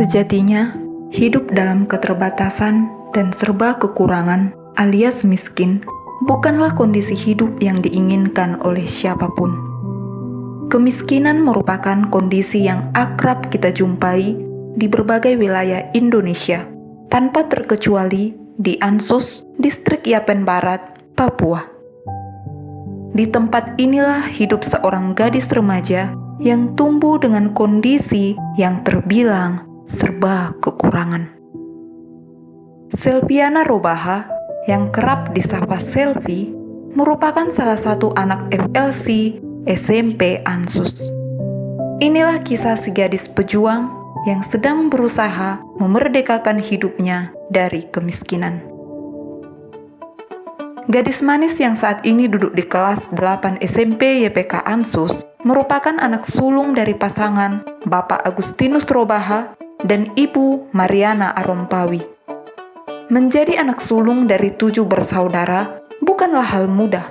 Sejatinya, hidup dalam keterbatasan dan serba kekurangan alias miskin bukanlah kondisi hidup yang diinginkan oleh siapa pun. Kemiskinan merupakan kondisi yang akrab kita jumpai di berbagai wilayah Indonesia, tanpa terkecuali di Ansus, distrik Yapen Barat, Papua. Di tempat inilah hidup seorang gadis remaja yang tumbuh dengan kondisi yang terbilang serba kekurangan. Selviana Robaha yang kerap disapa Selvi merupakan salah satu anak FLC SMP Ansus. Inilah kisah si gadis pejuang yang sedang berusaha memerdekakan hidupnya dari kemiskinan. Gadis manis yang saat ini duduk di kelas 8 SMP YPK Ansus merupakan anak sulung dari pasangan Bapak Agustinus Robaha dan Ibu Mariana Arompawi. Menjadi anak sulung dari tujuh bersaudara bukanlah hal mudah,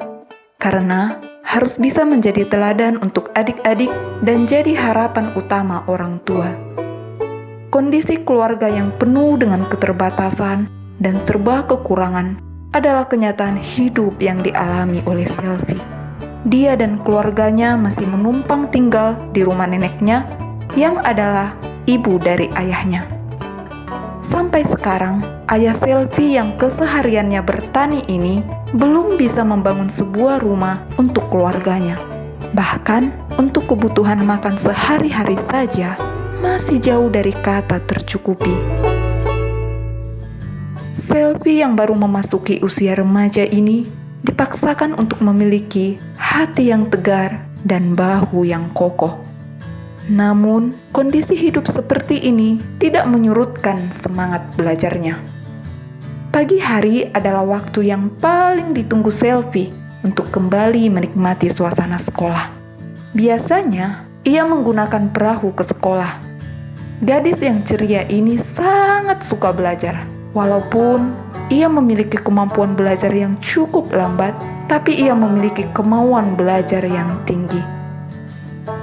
karena harus bisa menjadi teladan untuk adik-adik dan jadi harapan utama orang tua. Kondisi keluarga yang penuh dengan keterbatasan dan serba kekurangan adalah kenyataan hidup yang dialami oleh Selvi. Dia dan keluarganya masih menumpang tinggal di rumah neneknya yang adalah ibu dari ayahnya. Sampai sekarang, ayah Selvi yang kesehariannya bertani ini belum bisa membangun sebuah rumah untuk keluarganya. Bahkan, untuk kebutuhan makan sehari-hari saja masih jauh dari kata tercukupi. Selvi yang baru memasuki usia remaja ini dipaksakan untuk memiliki hati yang tegar dan bahu yang kokoh. Namun, kondisi hidup seperti ini tidak menyurutkan semangat belajarnya. Pagi hari adalah waktu yang paling ditunggu Selvi untuk kembali menikmati suasana sekolah. Biasanya, ia menggunakan perahu ke sekolah. Gadis yang ceria ini sangat suka belajar. Walaupun ia memiliki kemampuan belajar yang cukup lambat, tapi ia memiliki kemauan belajar yang tinggi.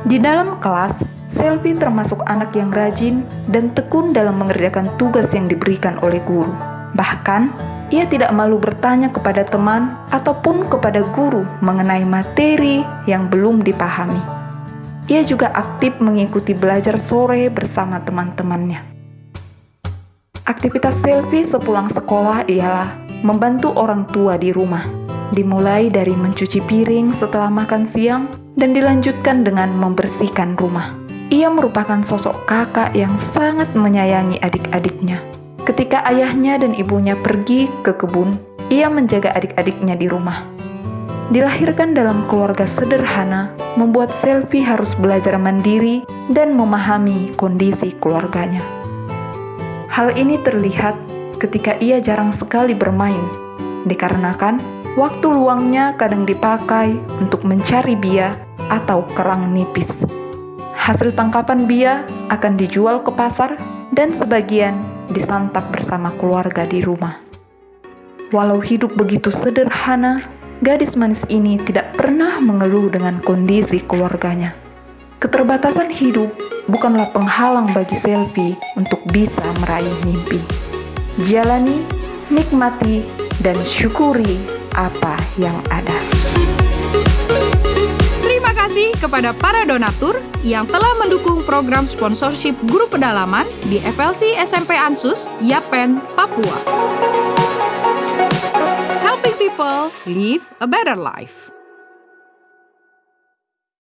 Di dalam kelas, Selvi termasuk anak yang rajin dan tekun dalam mengerjakan tugas yang diberikan oleh guru. Bahkan, ia tidak malu bertanya kepada teman ataupun kepada guru mengenai materi yang belum dipahami. Ia juga aktif mengikuti belajar sore bersama teman-temannya. Aktivitas Selvi sepulang sekolah ialah membantu orang tua di rumah, dimulai dari mencuci piring setelah makan siang dan dilanjutkan dengan membersihkan rumah. Ia merupakan sosok kakak yang sangat menyayangi adik-adiknya. Ketika ayahnya dan ibunya pergi ke kebun, ia menjaga adik-adiknya di rumah. Dilahirkan dalam keluarga sederhana, membuat Selvi harus belajar mandiri dan memahami kondisi keluarganya. Hal ini terlihat ketika ia jarang sekali bermain, dikarenakan waktu luangnya kadang dipakai untuk mencari bia atau kerang nipis. Hasil tangkapan bia akan dijual ke pasar dan sebagian disantap bersama keluarga di rumah. Walau hidup begitu sederhana, gadis manis ini tidak pernah mengeluh dengan kondisi keluarganya. Keterbatasan hidup bukanlah penghalang bagi Selvi untuk bisa meraih mimpi. Jalani, nikmati, dan syukuri apa yang ada kasih kepada para donatur yang telah mendukung program sponsorship guru pedalaman di FLC SMP Ansus, Yapen, Papua. Helping people live a better life.